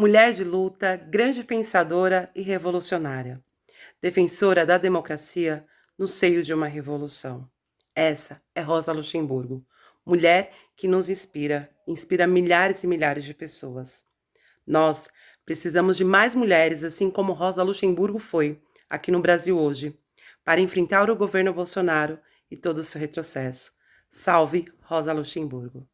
Mulher de luta, grande pensadora e revolucionária. Defensora da democracia no seio de uma revolução. Essa é Rosa Luxemburgo, mulher que nos inspira, inspira milhares e milhares de pessoas. Nós precisamos de mais mulheres, assim como Rosa Luxemburgo foi, aqui no Brasil hoje, para enfrentar o governo Bolsonaro e todo o seu retrocesso. Salve Rosa Luxemburgo!